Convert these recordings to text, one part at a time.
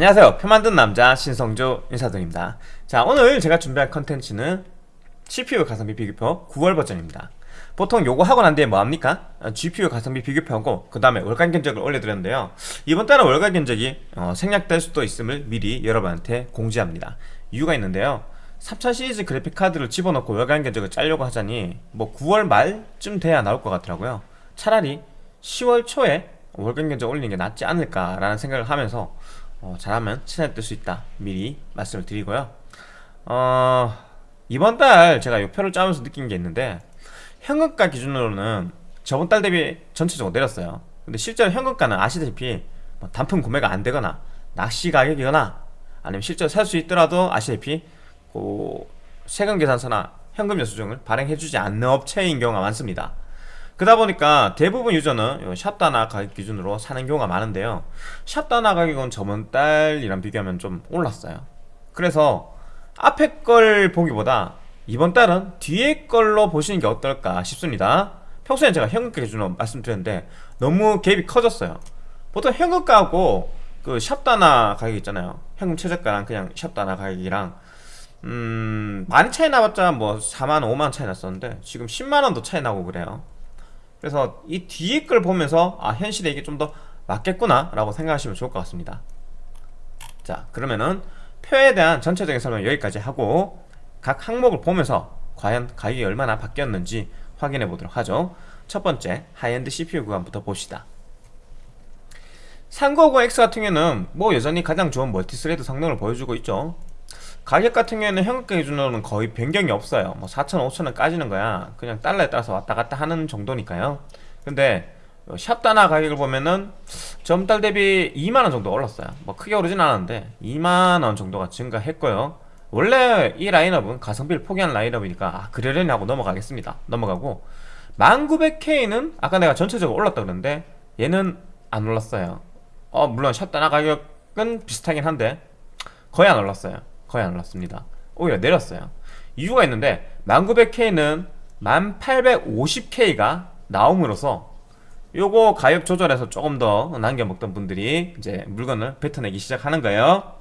안녕하세요. 표 만든 남자 신성조 인사드립니다. 자 오늘 제가 준비한 컨텐츠는 CPU 가성비 비교표 9월 버전입니다. 보통 요거 하고 난 뒤에 뭐합니까? GPU 가성비 비교표하고 그 다음에 월간 견적을 올려드렸는데요. 이번 달은 월간 견적이 어, 생략될 수도 있음을 미리 여러분한테 공지합니다. 이유가 있는데요. 3000 시리즈 그래픽 카드를 집어넣고 월간 견적을 짜려고 하자니 뭐 9월 말쯤 돼야 나올 것 같더라고요. 차라리 10월 초에 월간 견적 올리는 게 낫지 않을까라는 생각을 하면서 어, 잘하면 친해 뜰수 있다. 미리 말씀을 드리고요. 어, 이번 달 제가 이 표를 짜면서 느낀 게 있는데 현금가 기준으로는 저번 달 대비 전체적으로 내렸어요. 근데 실제로 현금가는 아시다시피 뭐 단품 구매가 안 되거나 낚시 가격이거나 아니면 실제로 살 수 있더라도 아시다시피 그 세금 계산서나 현금 여수증을 발행해주지 않는 업체인 경우가 많습니다 그러다 보니까 대부분 유저는 샵다나 가격 기준으로 사는 경우가 많은데요. 샵다나 가격은 저번 달이랑 비교하면 좀 올랐어요. 그래서 앞에 걸 보기보다 이번 달은 뒤에 걸로 보시는 게 어떨까 싶습니다. 평소에 제가 현금가 기준으로 말씀드렸는데 너무 갭이 커졌어요. 보통 현금가하고 그 샵다나 가격 있잖아요. 현금 최저가랑 그냥 샵다나 가격이랑. 음 많이 차이 나봤자 뭐 4만 5만 차이 났었는데 지금 10만원도 차이 나고 그래요 그래서 이 뒤에 걸 보면서 아 현실에 이게 좀 더 맞겠구나 라고 생각하시면 좋을 것 같습니다. 자 그러면은 표에 대한 전체적인 설명 여기까지 하고 각 항목을 보면서 과연 가격이 얼마나 바뀌었는지 확인해 보도록 하죠. 첫 번째 high-end CPU 구간부터 봅시다. 3950X 같은 경우는 뭐 여전히 가장 좋은 multi-thread 성능을 보여주고 있죠 가격 같은 경우에는 현금가 기준으로는 거의 변경이 없어요. 뭐 4천, 5천원 까지는 거야. 그냥 달러에 따라서 왔다 갔다 하는 정도니까요. 근데 샵다나 가격을 보면은 전달 대비 2만원 정도 올랐어요. 뭐 크게 오르진 않았는데 2만원 정도가 증가했고요. 원래 이 라인업은 가성비를 포기한 라인업이니까 아, 그러려니 하고 넘어가겠습니다. 넘어가고 1900K는 아까 내가 전체적으로 올랐다 그랬는데 얘는 안 올랐어요. 어 물론 샵다나 가격은 비슷하긴 한데 거의 안 올랐어요 거의 안 올랐습니다. 오히려 내렸어요. 이유가 있는데 1900K는 1850K가 나옴으로써 요거 가격 조절해서 조금 더 남겨 먹던 분들이 이제 물건을 뱉어내기 시작하는 거예요.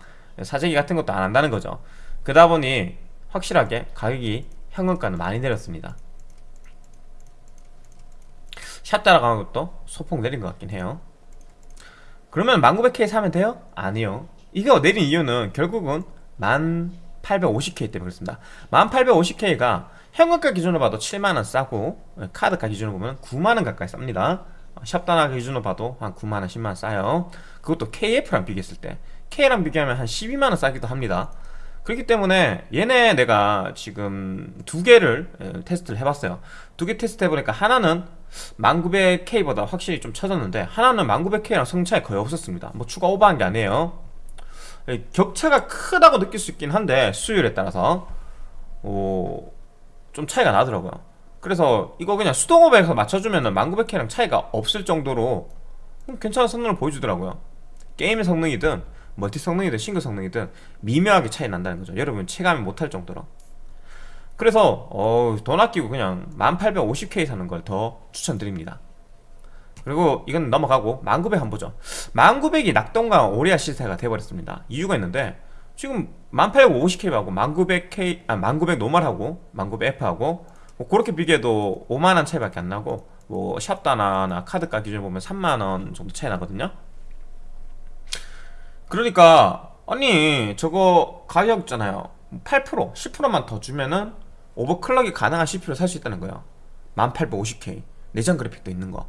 사재기 같은 것도 안 한다는 거죠. 그러다 보니 확실하게 가격이 현금가는 많이 내렸습니다. 샷 따라가는 것도 소폭 내린 것 같긴 해요. 그러면 1900K 사면 돼요? 아니요. 이거 내린 이유는 결국은 1850K 때문에 그렇습니다. 1850K가 현금가 기준으로 봐도 7만원 싸고 카드가 기준으로 보면 9만원 가까이 쌉니다. 샵단화 기준으로 봐도 한 9만원 10만원 싸요. 그것도 KF랑 비교했을 때 K랑 비교하면 한 12만원 싸기도 합니다. 그렇기 때문에 얘네 내가 지금 두 개를 테스트를 해봤어요. 두 개 테스트 해보니까 하나는 1900K보다 확실히 좀 쳐졌는데 하나는 1900K랑 성차이 거의 없었습니다. 뭐 추가 오버한 게 아니에요 격차가 크다고 느낄 수 있긴 한데 수율에 따라서. 오, 좀 차이가 나더라고요. 그래서 이거 그냥 수동호배에서 맞춰주면 은 1900K랑 차이가 없을 정도로 괜찮은 성능을 보여주더라고요. 게임의 성능이든 멀티 성능이든 싱글 성능이든 미묘하게 차이 난다는 거죠. 여러분 체감이 못할 정도로. 그래서 어, 돈 아끼고 그냥 1850K 사는 걸 더 추천드립니다 그리고 이건 넘어가고 1900 한번 보죠. 1900이 낙동강 오리알 신세가 돼버렸습니다. 이유가 있는데 지금 1850K하고 1900K 아 1900 normal하고 1900F하고 뭐 그렇게 비교해도 5만원 차이밖에 안 나고 뭐 샵다나나 카드가 기준 보면 3만원 정도 차이 나거든요. 그러니까 아니 저거 가격 있잖아요. 8% 10%만 더 주면은 overclock이 가능한 CPU를 살 수 있다는 거예요. 1850K 내장 그래픽도 있는 거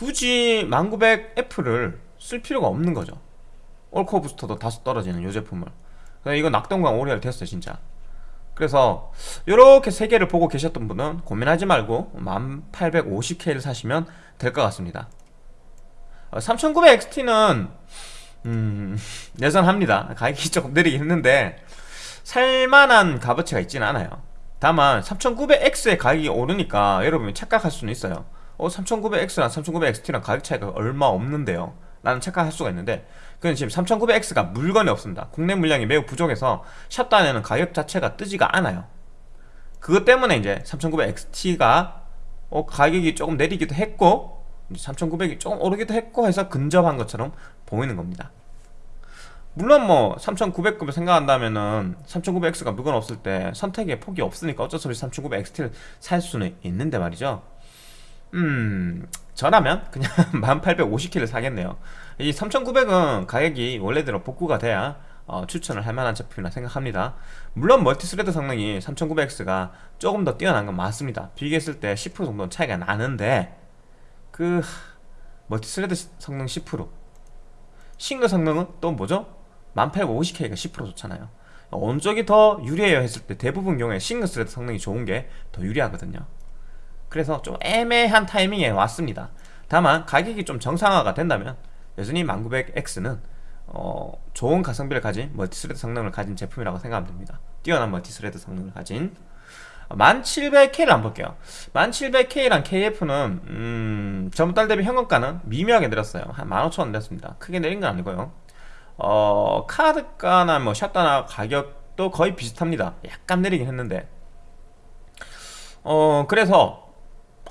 굳이 1900F를 쓸 필요가 없는 거죠. 올코어 부스터도 다소 떨어지는 이 제품을. 이거 낙동강 오리알 됐어요 진짜. 그래서 이렇게 세 개를 보고 계셨던 분은 고민하지 말고 1850K를 사시면 될 것 같습니다. 3900XT는 음... 여전합니다. 가격이 조금 느리긴 했는데 살만한 값어치가 있지는 않아요. 다만 3900X의 가격이 오르니까 여러분이 착각할 수는 있어요 어 3900X랑 3900XT랑 가격 차이가 얼마 없는데요. 라는 착각할 수가 있는데 그건 지금 3900X가 물건이 없습니다. 국내 물량이 매우 부족해서 샷단에는 가격 자체가 뜨지가 않아요. 그것 때문에 이제 3900XT가 어, 가격이 조금 내리기도 했고 3900이 조금 오르기도 했고 해서 근접한 것처럼 보이는 겁니다. 물론 뭐 3900급을 생각한다면은 3900X가 물건 없을 때 선택의 폭이 없으니까 어쩔 수 없이 3900XT를 살 수는 있는데 말이죠 음 저라면 그냥 1850K를 사겠네요. 이 3900은 가격이 원래대로 복구가 돼야 어, 추천을 할 만한 제품이라 생각합니다. 물론 multi-thread 성능이 3900X가 조금 더 뛰어난 건 맞습니다. 비교했을 때 10% 정도는 차이가 나는데 그 multi-thread 성능 10% 싱글 성능은 또 뭐죠? 1850K가 10% 좋잖아요. 어느 쪽이 더 유리해요 했을 때 대부분 경우에 single thread 성능이 좋은 게 더 유리하거든요 그래서 좀 애매한 타이밍에 왔습니다. 다만 가격이 좀 정상화가 된다면 여전히 1900X는 어, 좋은 가성비를 가진 multi-thread 성능을 가진 제품이라고 생각하면 됩니다. 뛰어난 multi-thread 성능을 가진. 1700K를 한번 볼게요. 1700K랑 KF는 음, 전 달 대비 현금가는 미묘하게 내렸어요. 한 15,000원 내렸습니다. 크게 내린 건 아니고요. 어, 카드가나 뭐 샵다나 가격도 거의 비슷합니다. 약간 내리긴 했는데. 어 그래서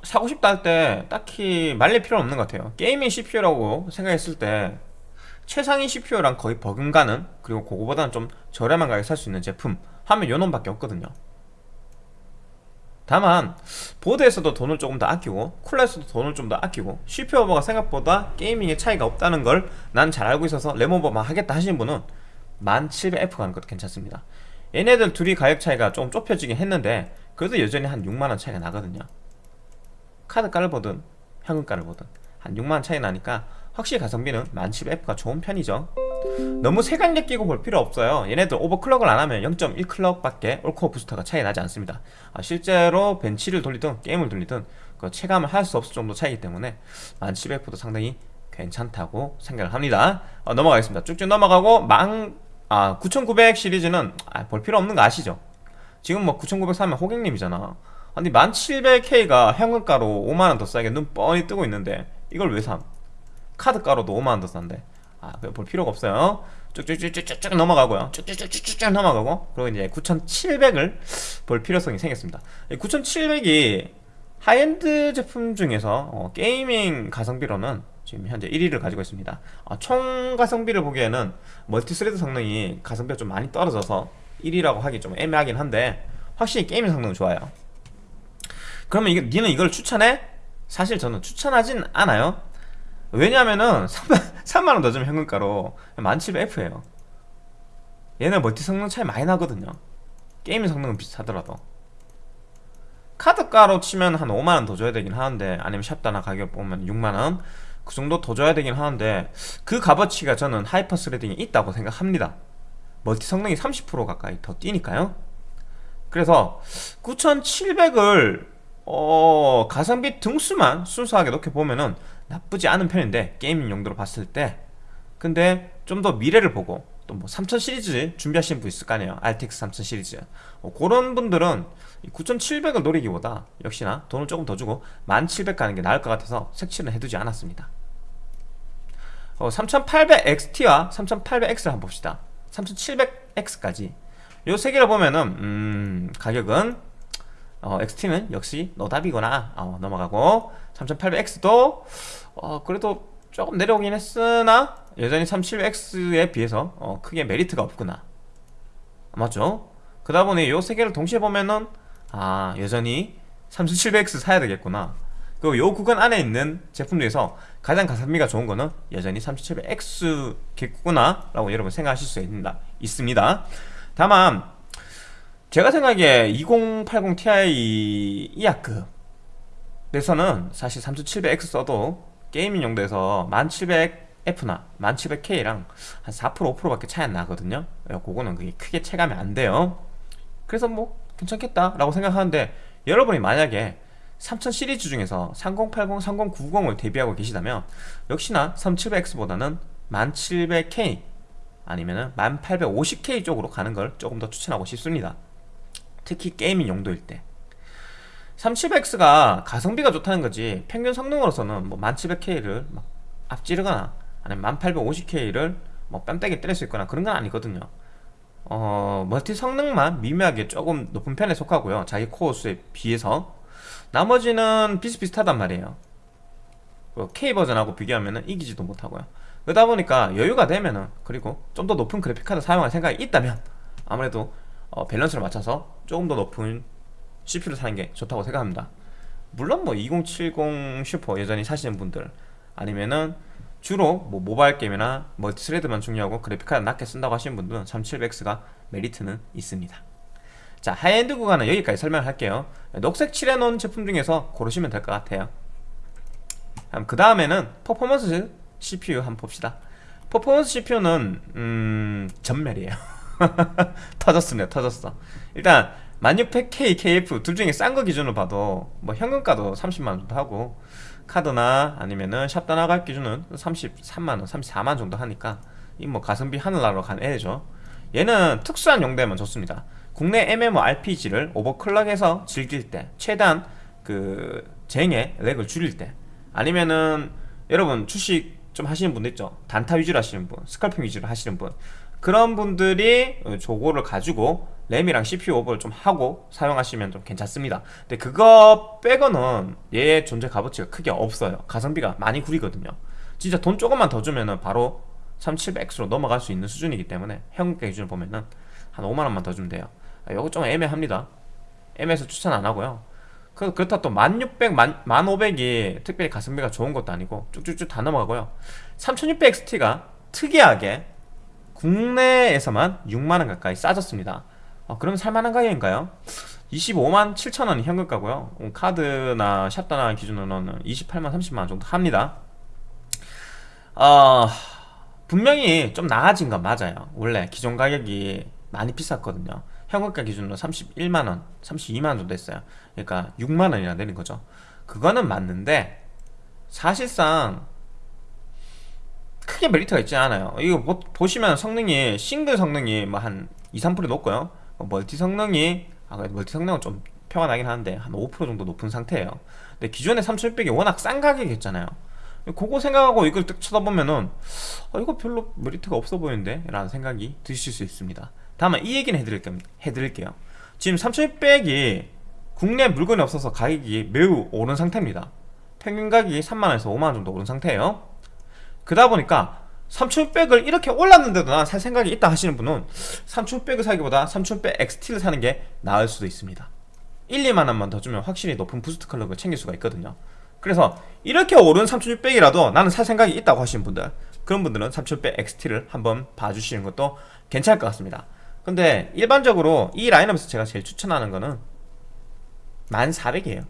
사고 싶다 할 때 딱히 말릴 필요는 없는 것 같아요. gaming CPU라고 생각했을 때 최상위 CPU랑 거의 버금가는 그리고 그거보다는 좀 저렴한 가격에 살 수 있는 제품 하면 요놈밖에 없거든요. 다만 보드에서도 돈을 조금 더 아끼고 쿨러에서도 돈을 좀 더 아끼고 CPU 오버가 생각보다 gaming에 차이가 없다는 걸 난 잘 알고 있어서 램 오버만 하겠다 하시는 분은 1700F 가는 것도 괜찮습니다. 얘네들 둘이 가격 차이가 좀 좁혀지긴 했는데 그래도 여전히 한 6만원 차이가 나거든요 카드가를 보든 현금가를 보든 한 6만원 차이 나니까 확실히 가성비는 1700F가 좋은 편이죠. 너무 색안력 끼고 볼 필요 없어요. 얘네들 오버클럭을 안하면 0.1클럭밖에 올코어 부스터가 차이 나지 않습니다. 아, 실제로 벤치를 돌리든 게임을 돌리든 그 체감을 할 수 없을 정도 차이기 때문에 1700F도 상당히 괜찮다고 생각을 합니다. 어, 넘어가겠습니다. 쭉쭉 넘어가고 망, 아, 9900 시리즈는 아, 볼 필요 없는 거 아시죠? 지금 뭐 9900 사면 호객님이잖아 아니 1700K가 현금가로 5만원 더 싸게 눈 뻔히 뜨고 있는데 이걸 왜 삼? 카드가로도 5만원 더 싼데. 아, 볼 필요가 없어요. 쭉쭉쭉쭉쭉 넘어가고요. 쭉쭉쭉쭉쭉 넘어가고 그리고 이제 9700을 볼 필요성이 생겼습니다. 9700이 하이엔드 제품 중에서 어, gaming 가성비로는 지금 현재 1위를 가지고 있습니다. 아, 총 가성비를 보기에는 multi-thread 성능이 가성비가 좀 많이 떨어져서 1위라고 하기 좀 애매하긴 한데 확실히 gaming 성능은 좋아요 그러면 이게, 니는 이걸 추천해? 사실 저는 추천하진 않아요. 왜냐면은 3만 원 더 주면 현금가로 1700F에요. 얘네 멀티 성능 차이 많이 나거든요. 게임 성능은 비슷하더라도. 카드가로 치면 한 5만원 더 줘야 되긴 하는데 아니면 샵다나 가격 보면 6만원? 그 정도 더 줘야 되긴 하는데 그 값어치가 저는 Hyper-Threading이 있다고 생각합니다. 멀티 성능이 30% 가까이 더 뛰니까요. 그래서 9700을 어, 가성비 등수만 순수하게 놓고 보면은 나쁘지 않은 편인데 gaming 용도로 봤을 때. 근데 좀 더 미래를 보고 또 뭐 3000 시리즈 준비하시는 분 있을 거 아니에요? RTX 3000 시리즈. 어, 그런 분들은 9700을 노리기보다 역시나 돈을 조금 더 주고 1700 가는 게 나을 것 같아서 색칠은 해두지 않았습니다. 어, 3800XT와 3800X를 한번 봅시다. 3700X까지. 요 세 개를 보면은 음, 가격은 어, XT는 역시 노답이구나 어, 넘어가고 3800X도 어, 그래도 조금 내려오긴 했으나 여전히 3700X에 비해서 어, 크게 메리트가 없구나 맞죠? 그러다 보니 요 세 개를 동시에 보면은 아 여전히 3700X 사야 되겠구나 그리고 요 구간 안에 있는 제품 중에서 가장 가성비가 좋은 거는 여전히 3700X겠구나 라고 여러분 생각하실 수 있습니다. 다만 제가 생각에 2080 Ti 이하급에서는 사실 3700X 써도 게이밍 용도에서 1700F나 1700K랑 한 4% 5%밖에 차이 안 나거든요. 그거는 그게 크게 체감이 안 돼요. 그래서 뭐 괜찮겠다 라고 생각하는데 여러분이 만약에 3000 시리즈 중에서 3080, 3090을 대비하고 계시다면 역시나 3700X보다는 1700K 아니면 1850K 쪽으로 가는 걸 조금 더 추천하고 싶습니다 특히 gaming 용도일 때. 3700X가 가성비가 좋다는 거지. 평균 성능으로서는 뭐 1700K를 막 앞지르거나 아니면 1850K를 뭐 뺨때기 때릴 수 있거나 그런 건 아니거든요. 어, 멀티 성능만 미묘하게 조금 높은 편에 속하고요. 자기 코어 수에 비해서. 나머지는 비슷비슷하단 말이에요. K 버전하고 비교하면 이기지도 못하고요. 그러다 보니까 여유가 되면은 그리고 좀 더 높은 그래픽카드 사용할 생각이 있다면 아무래도 어, 밸런스를 맞춰서 조금 더 높은 CPU를 사는 게 좋다고 생각합니다. 물론 뭐 2070 슈퍼 여전히 사시는 분들 아니면은 주로 뭐 모바일 게임이나 multi-thread만 중요하고 그래픽카드 낮게 쓴다고 하시는 분들은 3700X가 메리트는 있습니다. 자 하이엔드 구간은 여기까지 설명할게요. 녹색 칠해놓은 제품 중에서 고르시면 될 것 같아요. 그 다음에는 퍼포먼스 CPU 한번 봅시다. 퍼포먼스 CPU는 음... 전멸이에요 터졌습니다. 터졌어. 일단 1600K, KF 둘 중에 싼 거 기준으로 봐도 뭐 현금가도 30만원 정도 하고 카드나 아니면은 샵다 나갈 기준은 33만원, 34만원 정도 하니까 이 뭐 가성비 하늘나라로 간 애죠. 얘는 특수한 용도에만 좋습니다. 국내 MMORPG를 오버클럭해서 즐길 때 최대한 그 쟁의 렉을 줄일 때 아니면은 여러분 주식 좀 하시는 분들 있죠. 단타 위주로 하시는 분 스칼핑 위주로 하시는 분 그런 분들이 저거를 가지고 램이랑 CPU 오버를 좀 하고 사용하시면 좀 괜찮습니다. 근데 그거 빼고는 얘의 존재 값어치가 크게 없어요. 가성비가 많이 구리거든요. 진짜 돈 조금만 더 주면은 바로 3700X로 넘어갈 수 있는 수준이기 때문에 현금가 기준을 보면은 한 5만원만 더 주면 돼요. 아, 요거 좀 애매합니다. 애매해서 추천 안 하고요. 그, 그렇다 또 1600, 1500이 특별히 가성비가 좋은 것도 아니고 쭉쭉쭉 다 넘어가고요. 3600XT가 특이하게 국내에서만 6만원 가까이 싸졌습니다. 어, 그러면 살만한 가격인가요? 25만 7천원이 현금가고요. 음, 카드나 샵다나 기준으로는 28만 30만원 정도 합니다. 어, 분명히 좀 나아진 건 맞아요. 원래 기존 가격이 많이 비쌌거든요. 현금가 기준으로 31만원 32만원 정도 했어요. 그러니까 6만원이나 내린 거죠. 그거는 맞는데 사실상 크게 메리트가 있지 않아요. 이거 보, 시면 성능이 싱글 성능이 뭐 한 2, 3% 높고요. 뭐 멀티 성능이 아 멀티 성능은 좀 나긴 하는데 한 5% 정도 높은 상태예요. 근데 기존에 3600이 워낙 싼 가격이었잖아요. 그거 생각하고 이걸 딱 쳐다보면은 아, 이거 별로 메리트가 없어 보이는데? 라는 생각이 드실 수 있습니다. 다만 이 얘기는 해드릴게요, 해드릴게요. 지금 3600이 국내 물건이 없어서 가격이 매우 오른 상태입니다. 평균 가격이 3만원에서 5만원 정도 오른 상태예요 그러다 보니까 3600을 이렇게 올랐는데도 난 살 생각이 있다 하시는 분은 3600을 사기보다 3600 XT를 사는 게 나을 수도 있습니다. 1, 2만원만 더 주면 확실히 높은 boost clock을 챙길 수가 있거든요. 그래서 이렇게 오른 3600이라도 나는 살 생각이 있다고 하시는 분들 그런 분들은 3600 XT를 한번 봐주시는 것도 괜찮을 것 같습니다. 근데 일반적으로 이 라인업에서 제가 제일 추천하는 거는 1400이에요.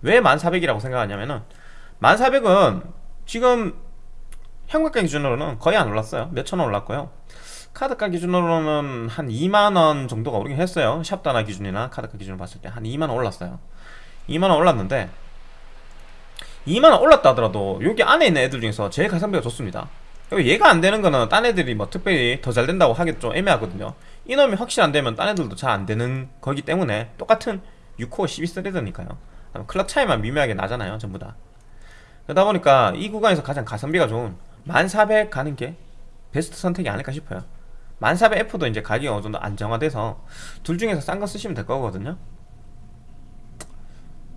왜 1400이라고 생각하냐면은 1400은 지금 현금가 기준으로는 거의 안 올랐어요. 몇천 원 올랐고요. 카드가 기준으로는 한 2만원 정도가 오르긴 했어요. 샵다나 기준이나 카드가 기준으로 봤을 때 한 2만원 올랐어요. 2만원 올랐는데 2만원 올랐다 하더라도 여기 안에 있는 애들 중에서 제일 가성비가 좋습니다. 얘가 안 되는 거는 딴 애들이 뭐 특별히 더 잘 된다고 하기 좀 애매하거든요. 이놈이 확실히 안 되면 딴 애들도 잘 안 되는 거기 때문에 똑같은 6코어 12스레드니까요. 클럭 차이만 미묘하게 나잖아요 전부 다. 그러다 보니까 이 구간에서 가장 가성비가 좋은 1400 가는 게 베스트 선택이 아닐까 싶어요. 1400F도 이제 가격이 어느 정도 안정화돼서 둘 중에서 싼 거 쓰시면 될 거거든요.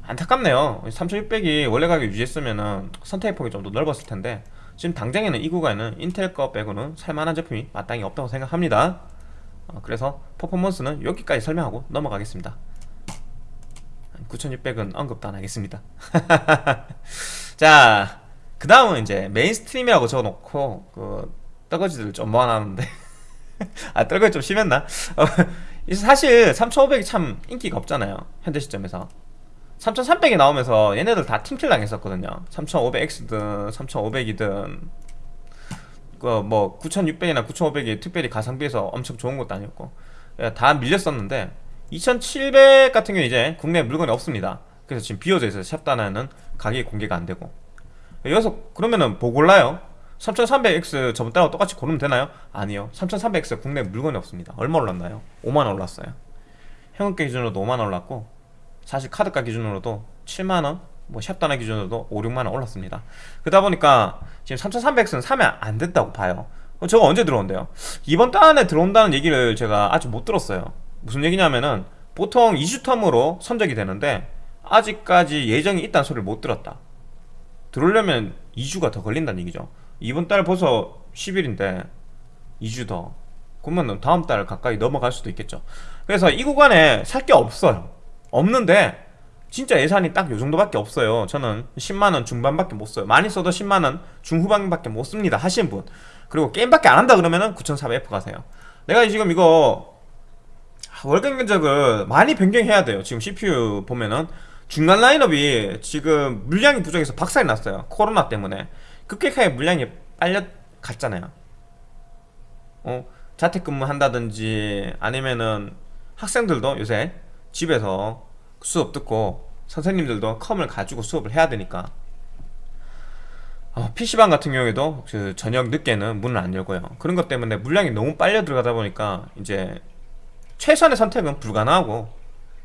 안타깝네요. 3600이 원래 가격 유지했으면은 선택의 폭이 좀 더 넓었을 텐데 지금 당장에는 이 구간에는 인텔 거 빼고는 살만한 제품이 마땅히 없다고 생각합니다. 어, 그래서 퍼포먼스는 여기까지 설명하고 넘어가겠습니다. 9600은 언급도 안 하겠습니다. 자, 그 다음은 이제 mainstream이라고 적어놓고 그 떨거지들 좀 모아놨는데. 아 떨거지 좀 심했나? 어, 사실 3500이 참 인기가 없잖아요 현재 시점에서. 3300이 나오면서 얘네들 다 팀킬 당했었거든요. 3500X든 3500이든. 그뭐 9600이나 9500이 특별히 가성비에서 엄청 좋은 것도 아니었고. 다 밀렸었는데 2700 같은 경우 이제 국내 물건이 없습니다. 그래서 지금 비어져 있어요 샵단에는 가격이 공개가 안 되고 여기서 그러면은 뭐 골라요? 3300X 저번 달하고 똑같이 고르면 되나요? 아니요 3300X 국내 물건이 없습니다 얼마 올랐나요? 5만원 올랐어요 현금가 기준으로도 5만원 올랐고 사실 카드가 기준으로도 7만원 뭐 샵단화 기준으로도 5, 6만원 올랐습니다 그러다 보니까 지금 3300X는 사면 안 된다고 봐요 저거 언제 들어온대요? 이번 달 안에 들어온다는 얘기를 제가 아직 못 들었어요 무슨 얘기냐면은 보통 2주 텀으로 선적이 되는데 아직까지 예정이 있다는 소리를 못 들었다 들어오려면 2주가 더 걸린다는 얘기죠. 이번 달 벌써 10일인데 2주 더. 그러면 다음 달 가까이 넘어갈 수도 있겠죠. 그래서 이 구간에 살 게 없어요. 없는데 진짜 예산이 딱 요 정도밖에 없어요. 저는 10만원 중반밖에 못 써요. 많이 써도 10만원 중후반밖에 못 씁니다. 하시는 분. 그리고 게임밖에 안 한다 그러면은 9400F 가세요. 내가 지금 이거 월간 견적을 많이 변경해야 돼요. 지금 CPU 보면은 중간 라인업이 지금 물량이 부족해서 박살이 났어요. 코로나 때문에. 급격하게 물량이 빨려 갔잖아요. 어, 자택근무 한다든지 아니면은 학생들도 요새 집에서 수업 듣고 선생님들도 컴을 가지고 수업을 해야 되니까. 어, PC방 같은 경우에도 그 저녁 늦게는 문을 안 열고요. 그런 것 때문에 물량이 너무 빨려 들어가다 보니까 이제 최선의 선택은 불가능하고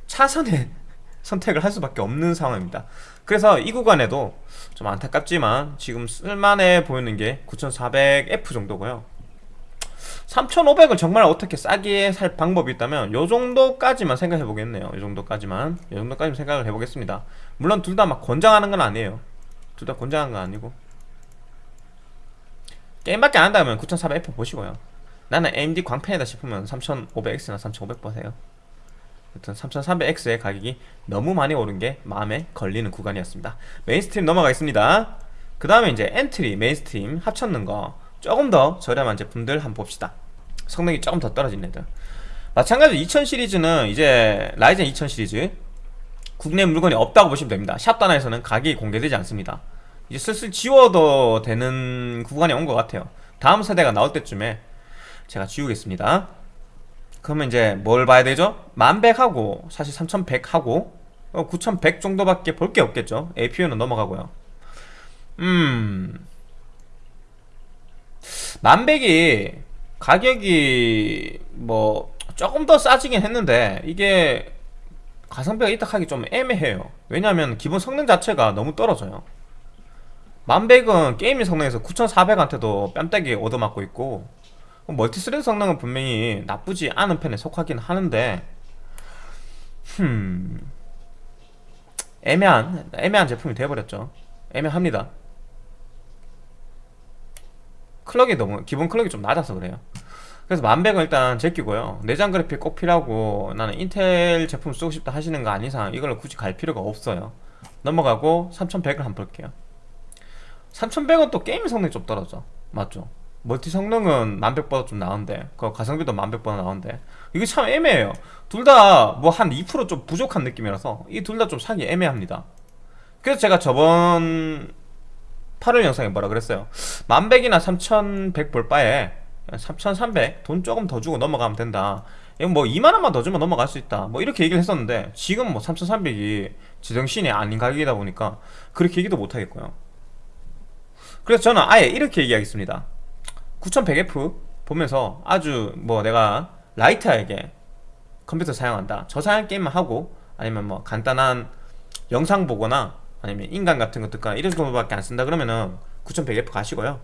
차선의 선택을 할 수밖에 없는 상황입니다. 그래서 이 구간에도 좀 안타깝지만 지금 쓸만해 보이는 게 9400F 정도고요. 3500을 정말 어떻게 싸게 살 방법이 있다면 요 정도까지만 생각해 보겠네요. 요 정도까지만. 요 정도까지만 생각을 해보겠습니다. 물론 둘 다 막 권장하는 건 아니에요. 둘 다 권장하는 건 아니고. 게임밖에 안 한다면 9400F 보시고요. 나는 AMD 광팬이다 싶으면 3500X나 3500 보세요 여튼 3300X의 가격이 너무 많이 오른 게 마음에 걸리는 구간이었습니다. mainstream 넘어가겠습니다. 그 다음에 이제 엔트리, mainstream 합쳤는 거 조금 더 저렴한 제품들 한번 봅시다. 성능이 조금 더 떨어진 애들. 마찬가지로 2000 시리즈는 이제 Ryzen 2000 시리즈 국내 물건이 없다고 보시면 됩니다. 샵다나에서는 가격이 공개되지 않습니다. 이제 슬슬 지워도 되는 구간이 온 것 같아요. 다음 세대가 나올 때쯤에 제가 지우겠습니다 그러면 이제 뭘 봐야 되죠? 1100하고 사실 3100하고 9100 정도밖에 볼 게 없겠죠? APU는 넘어가고요. 음. 1100이 가격이 뭐 조금 더 싸지긴 했는데 이게 가성비가 있다 하기 좀 애매해요. 왜냐하면 기본 성능 자체가 너무 떨어져요. 만백은 gaming 성능에서 9400한테도 뺨때기 얻어맞고 있고 multi-thread 성능은 분명히 나쁘지 않은 편에 속하긴 하는데 흠. 애매한 애매한 제품이 되어버렸죠. 애매합니다. clock이 너무 기본 clock이 좀 낮아서 그래요. 그래서 만백은 일단 제끼고요. 내장 그래픽 꼭 필요하고 나는 인텔 제품 쓰고 싶다 하시는 거 아닌 이상 이걸 굳이 갈 필요가 없어요. 넘어가고 3100을 한번 볼게요. 3100은 또 게임 성능이 좀 떨어져. 맞죠 멀티 성능은 만백보다 좀 나은데 그 가성비도 만백보다 나은데. 이게 참 애매해요. 둘 다 뭐 한 2%좀 부족한 느낌이라서 이 둘 다 좀 사기 애매합니다. 그래서 제가 저번 8월 영상에 뭐라 그랬어요? 만백이나 3100 볼 바에 3300 돈 조금 더 주고 넘어가면 된다. 뭐 2만원만 더 주면 넘어갈 수 있다. 뭐 이렇게 얘기를 했었는데 지금 뭐 3300이 제정신이 아닌 가격이다 보니까 그렇게 얘기도 못하겠고요. 그래서 저는 아예 이렇게 얘기하겠습니다 9100F 보면서 아주 뭐 내가 라이트하게 컴퓨터 사용한다. 저 사양 게임만 하고 아니면 뭐 간단한 영상 보거나 아니면 인간 같은 것 듣거나 이런 정도밖에 안 쓴다 그러면은 9100F 가시고요.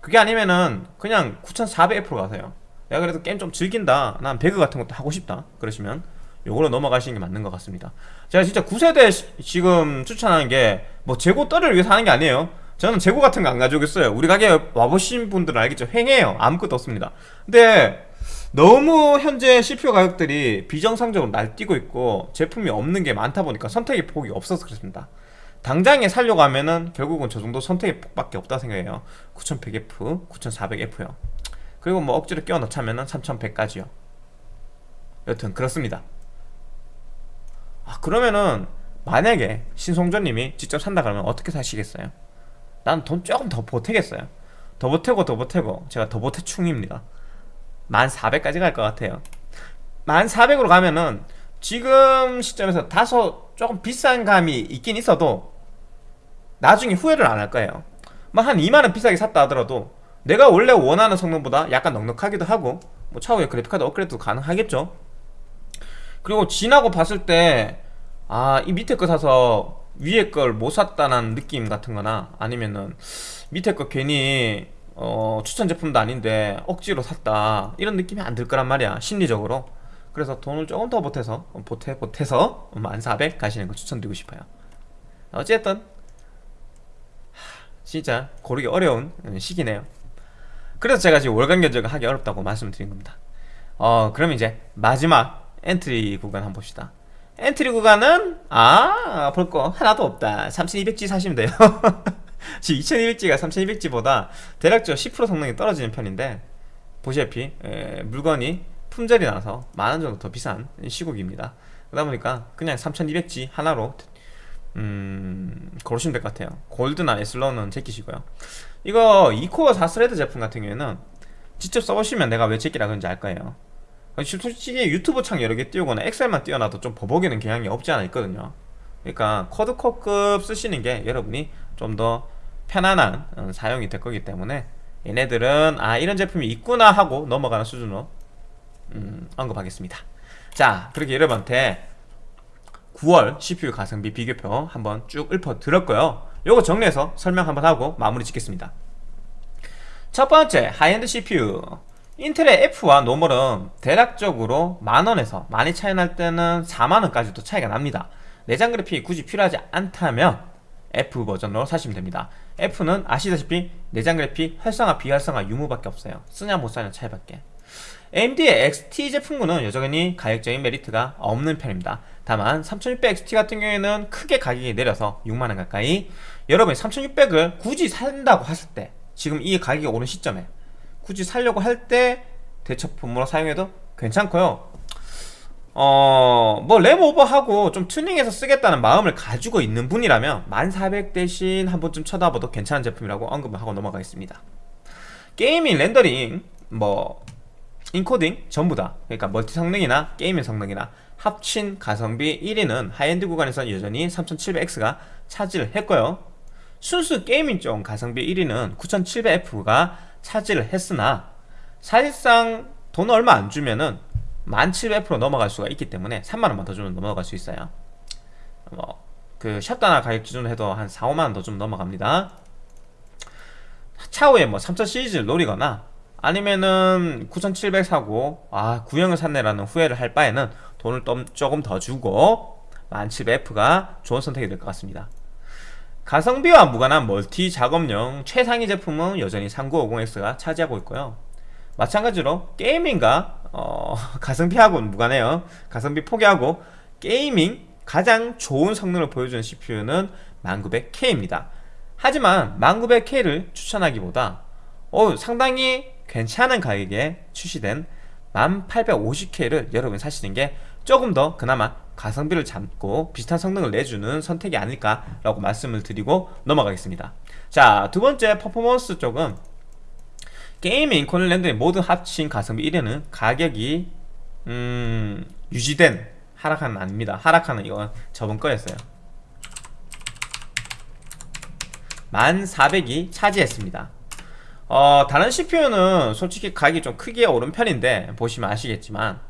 그게 아니면은 그냥 9400F로 가세요. 내가 그래도 게임 좀 즐긴다. 난 배그 같은 것도 하고 싶다. 그러시면 요걸로 넘어가시는 게 맞는 것 같습니다. 제가 진짜 9세대 지금 추천하는 게 뭐 재고 떨을 위해서 하는 게 아니에요 저는 재고 같은 거 안 가지고 있어요. 우리 가게 와보신 분들은 알겠죠? 횡해요. 아무것도 없습니다. 근데 너무 현재 CPU 가격들이 비정상적으로 날뛰고 있고 제품이 없는 게 많다 보니까 선택의 폭이 없어서 그렇습니다. 당장에 살려고 하면은 결국은 저 정도 선택의 폭밖에 없다 생각해요. 9100F, 9400F요. 그리고 뭐 억지로 끼워 넣자면은 3100까지요. 여튼 그렇습니다. 아 그러면은 만약에 신송조님이 직접 산다 그러면 어떻게 사시겠어요? 난 돈 조금 더 보태겠어요. 더 보태고 더 보태고. 제가 더 보태충입니다. 1400까지 갈 것 같아요. 1400으로 가면은 지금 시점에서 다소 조금 비싼 감이 있긴 있어도 나중에 후회를 안 할 거예요. 뭐한 2만원 비싸게 샀다 하더라도 내가 원래 원하는 성능보다 약간 넉넉하기도 하고 뭐 차후에 그래픽카드 업그레이드도 가능하겠죠. 그리고 지나고 봤을 때 아 이 밑에 거 사서 위에 걸 못 샀다는 느낌 같은 거나 아니면은 밑에 거 괜히 어, 추천 제품도 아닌데 억지로 샀다. 이런 느낌이 안 들 거란 말이야 심리적으로. 그래서 돈을 조금 더 보태서 보태, 보태서 1400 가시는 거 추천드리고 싶어요. 어쨌든 진짜 고르기 어려운 시기네요. 그래서 제가 지금 월간 견적을 하기 어렵다고 말씀드린 겁니다. 어 그럼 이제 마지막 엔트리 구간 한번 봅시다 엔트리 구간은 아 볼 거 하나도 없다. 3200G 사시면 돼요. 지금 2200G가 3200G보다 대략적으로 10% 성능이 떨어지는 편인데 보시다시피 에, 물건이 품절이 나서 만원 정도 더 비싼 시국입니다. 그러다 보니까 그냥 3200G 하나로 음, 고르시면 될 것 같아요. 골드나 애슬론은 제끼시고요. 이거 2코어 4thread 제품 같은 경우에는 직접 써보시면 내가 왜 제끼라 그런지 알 거예요 솔직히 유튜브 창 여러 개 띄우거나 엑셀만 띄워놔도 좀 버벅이는 경향이 없지 않아 있거든요. 그러니까 quad core급 쓰시는 게 여러분이 좀 더 편안한 어, 사용이 될 거기 때문에 얘네들은 아 이런 제품이 있구나 하고 넘어가는 수준으로 음, 언급하겠습니다. 자 그렇게 여러분한테 9월 CPU 가성비 비교표 한번 쭉 읊어 드렸고요. 요거 정리해서 설명 한번 하고 마무리 짓겠습니다. 첫 번째 high-end CPU 인텔의 F와 normal은 대략적으로 만원에서 많이 차이 날 때는 4만원까지도 차이가 납니다. 내장 그래픽이 굳이 필요하지 않다면 F 버전으로 사시면 됩니다. F는 아시다시피 내장 그래픽 활성화 비활성화 유무밖에 없어요. 쓰냐 못 쓰냐 차이밖에. AMD의 XT 제품군은 여전히 가격적인 메리트가 없는 편입니다. 다만 3600XT 같은 경우에는 크게 가격이 내려서 6만원 가까이. 여러분이 3600을 굳이 산다고 하실 때 지금 이 가격이 오른 시점에 굳이 살려고 할 때 대처품으로 사용해도 괜찮고요 어, 뭐, 램 오버하고 좀 튜닝해서 쓰겠다는 마음을 가지고 있는 분이라면 1400 대신 한 번쯤 쳐다봐도 괜찮은 제품이라고 언급을 하고 넘어가겠습니다. gaming, 렌더링, 뭐, 인코딩 전부 다 그러니까 멀티 성능이나 gaming 성능이나 합친 가성비 1위는 하이엔드 구간에서 여전히 3700X가 차지를 했고요 순수 gaming 쪽 가성비 1위는 9700F가 차지를 했으나 사실상 돈 얼마 안 주면은 1700F로 넘어갈 수가 있기 때문에 3만원만 더 주면 넘어갈 수 있어요. 뭐그 샷다나 가격 기준으로 해도 한 4, 5만원 더 좀 넘어갑니다. 차후에 뭐 3000 시리즈를 노리거나 아니면은 9700 사고 아 구형을 샀네라는 후회를 할 바에는 돈을 좀, 조금 더 주고 1700F가 좋은 선택이 될 것 같습니다 가성비와 무관한 멀티 작업용 최상위 제품은 여전히 3950X가 차지하고 있고요. 마찬가지로 게이밍과 어, 가성비하고는 무관해요. 가성비 포기하고 게이밍 가장 좋은 성능을 보여주는 CPU는 1900K입니다. 하지만 1900K를 추천하기보다 어, 상당히 괜찮은 가격에 출시된 1850K를 여러분 사시는 게 조금 더 그나마 가성비를 잡고 비슷한 성능을 내주는 선택이 아닐까라고 말씀을 드리고 넘어가겠습니다. 자 두번째 퍼포먼스 쪽은 게이밍, 코넬 랜드의 모든 합친 가성비 1위는 가격이 음, 유지된 하락하는 아닙니다. 하락하는 이건 저번 거였어요. 1400이 차지했습니다. 어, 다른 CPU는 솔직히 가격이 좀 크게 오른 편인데 보시면 아시겠지만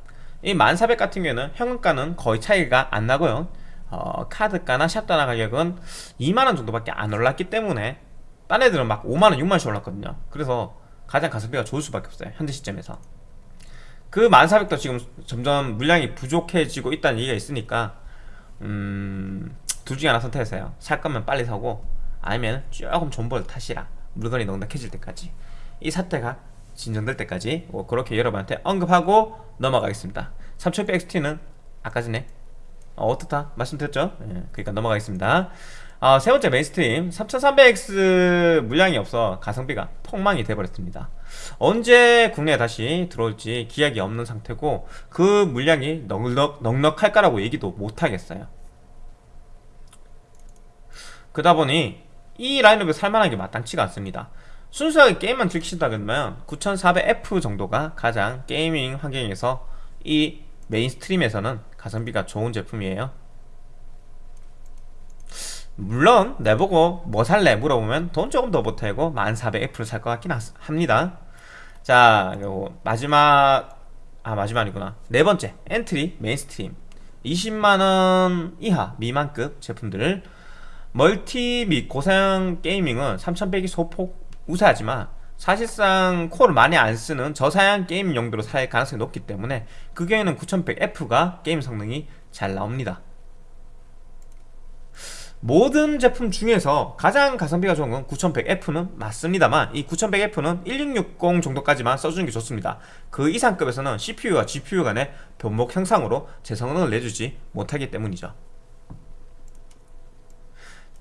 이 1400 같은 경우에는 현금가는 거의 차이가 안 나고요. 어, 카드가나 샵다나 가격은 2만원 정도밖에 안 올랐기 때문에 딴 애들은 막 5만원, 6만원씩 올랐거든요. 그래서 가장 가성비가 좋을 수밖에 없어요 현재 시점에서. 그 1400도 지금 점점 물량이 부족해지고 있다는 얘기가 있으니까 음... 둘 중에 하나 선택했어요. 살 거면 빨리 사고 아니면 조금 존버를 타시라. 물건이 넉넉해질 때까지. 이 사태가 진정될 때까지 뭐 그렇게 여러분한테 언급하고 넘어가겠습니다. 3600XT는 아까 전에 어, 떻다 말씀드렸죠? 예, 그러니까 넘어가겠습니다. 어, 세 번째 mainstream. 3300X 물량이 없어 가성비가 폭망이 돼버렸습니다. 언제 국내에 다시 들어올지 기약이 없는 상태고 그 물량이 넉넉, 넉넉할까라고 얘기도 못하겠어요. 그러다 보니 이 라인업에 살만한 게 마땅치가 않습니다 순수하게 게임만 즐기신다 그러면 9400F 정도가 가장 gaming 환경에서 이 mainstream에서는 가성비가 좋은 제품이에요. 물론 내보고 뭐 살래 물어보면 돈 조금 더 보태고 1400F를 살 것 같긴 합니다. 자 요거 마지막 아 마지막이구나. 네 번째 엔트리 mainstream. 20만원 이하 미만급 제품들을 멀티 및 고사양 gaming은 3100이 소폭 우세하지만 사실상 코어를 많이 안 쓰는 저사양 게임 용도로 살 가능성이 높기 때문에 그 경우에는 9100F가 게임 성능이 잘 나옵니다. 모든 제품 중에서 가장 가성비가 좋은 건 9100F는 맞습니다만 이 9100F는 1660 정도까지만 써주는 게 좋습니다. 그 이상급에서는 CPU와 GPU 간의 변목 형상으로 제 성능을 내주지 못하기 때문이죠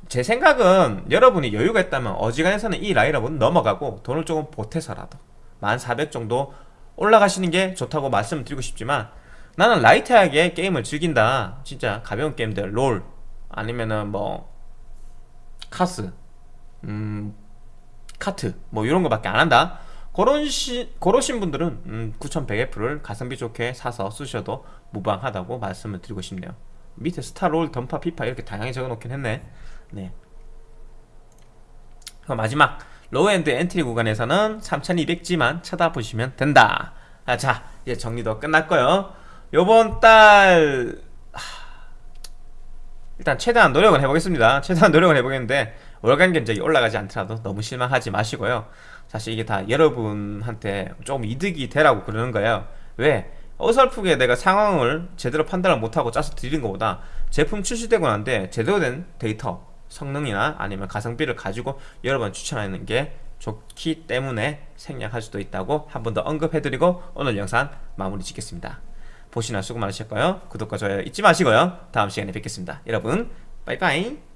제 생각은 여러분이 여유가 있다면 어지간해서는 이 라인업은 넘어가고 돈을 조금 보태서라도 1400 정도 올라가시는 게 좋다고 말씀드리고 싶지만 나는 라이트하게 게임을 즐긴다. 진짜 가벼운 게임들 롤 아니면은 뭐 카스 음 카트 뭐 이런 거밖에 안 한다. 그런 시, 그러신 분들은 음, 9100F를 가성비 좋게 사서 쓰셔도 무방하다고 말씀을 드리고 싶네요. 밑에 스타, 롤, 던파, 피파 이렇게 다양하게 적어놓긴 했네 네. 그럼 마지막 low-end 엔트리 구간에서는 3200G만 쳐다보시면 된다. 아, 자 이제 정리도 끝났고요. 요번 달 일단 최대한 노력은 해보겠습니다. 최대한 노력은 해보겠는데 월간 견적이 올라가지 않더라도 너무 실망하지 마시고요. 사실 이게 다 여러분한테 조금 이득이 되라고 그러는 거예요. 왜? 어설프게 내가 상황을 제대로 판단을 못하고 짜서 드리는 것보다 제품 출시되고 난데 제대로 된 데이터 성능이나 아니면 가성비를 가지고 여러분 추천하는 게 좋기 때문에 생략할 수도 있다고 한 번 더 언급해드리고 오늘 영상 마무리 짓겠습니다. 보시나 수고 많으셨고요. 구독과 좋아요 잊지 마시고요. 다음 시간에 뵙겠습니다. 여러분 빠이빠이